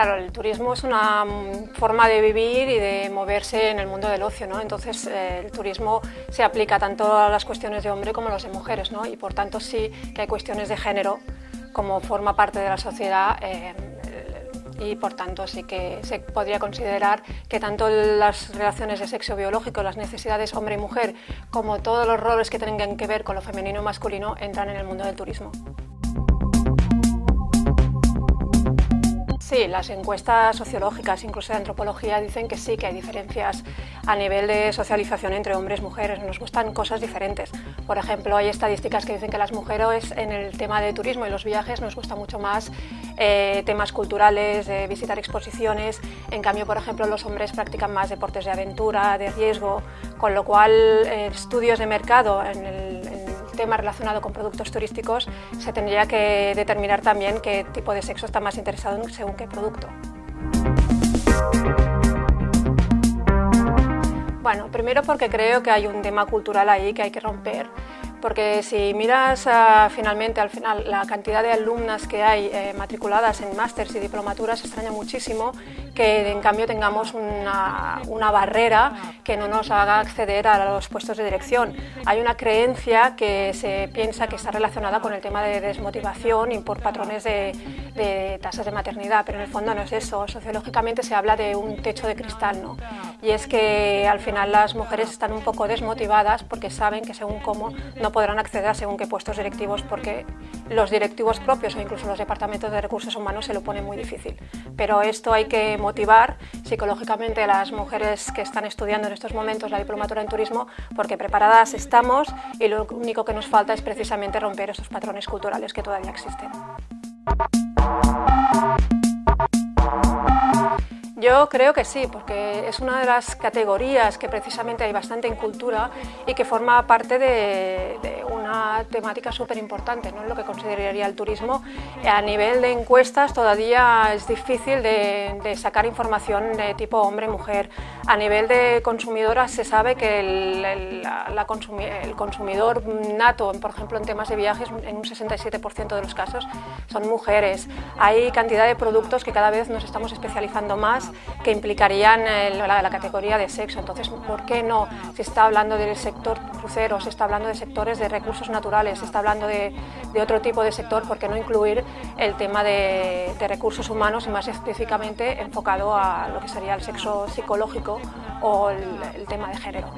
Claro, el turismo es una mm, forma de vivir y de moverse en el mundo del ocio, ¿no? entonces eh, el turismo se aplica tanto a las cuestiones de hombre como a las de mujeres ¿no? y por tanto sí que hay cuestiones de género como forma parte de la sociedad eh, y por tanto sí que se podría considerar que tanto las relaciones de sexo biológico, las necesidades hombre y mujer, como todos los roles que tengan que ver con lo femenino y masculino entran en el mundo del turismo. Sí, las encuestas sociológicas, incluso de antropología, dicen que sí, que hay diferencias a nivel de socialización entre hombres y mujeres. Nos gustan cosas diferentes. Por ejemplo, hay estadísticas que dicen que las mujeres en el tema de turismo y los viajes nos gusta mucho más eh, temas culturales, de visitar exposiciones. En cambio, por ejemplo, los hombres practican más deportes de aventura, de riesgo, con lo cual eh, estudios de mercado en el, tema relacionado con productos turísticos, se tendría que determinar también qué tipo de sexo está más interesado en según qué producto. Bueno, primero porque creo que hay un tema cultural ahí que hay que romper porque si miras ah, finalmente al final la cantidad de alumnas que hay eh, matriculadas en másters y diplomaturas extraña muchísimo que en cambio tengamos una, una, barrera que no nos haga acceder a los puestos de dirección. Hay una creencia que se piensa que está relacionada con el tema de desmotivación y por patrones de, de tasas de maternidad, pero en el fondo no es eso. Sociológicamente se habla de un techo de cristal, ¿no? y es que al final las mujeres están un poco desmotivadas porque saben que según cómo no podrán acceder según qué puestos directivos porque los directivos propios o incluso los departamentos de recursos humanos se lo ponen muy difícil. Pero esto hay que motivar psicológicamente a las mujeres que están estudiando en estos momentos la diplomatura en turismo porque preparadas estamos y lo único que nos falta es precisamente romper esos patrones culturales que todavía existen. Yo creo que sí, porque es una de las categorías que precisamente hay bastante en cultura y que forma parte de, una temática súper importante, ¿no? lo que consideraría el turismo. A nivel de encuestas todavía es difícil de, sacar información de tipo hombre-mujer. A nivel de consumidoras se sabe que el, el consumidor nato, por ejemplo en temas de viajes, en un 67% de los casos son mujeres. Hay cantidad de productos que cada vez nos estamos especializando más que implicarían la, categoría de sexo. Entonces, ¿por qué no? Se está hablando del sector crucero, se está hablando de sectores de recursos naturales, se está hablando de, otro tipo de sector, ¿por qué no incluir el tema de, recursos humanos y más específicamente enfocado a lo que sería el sexo psicológico o el tema de género?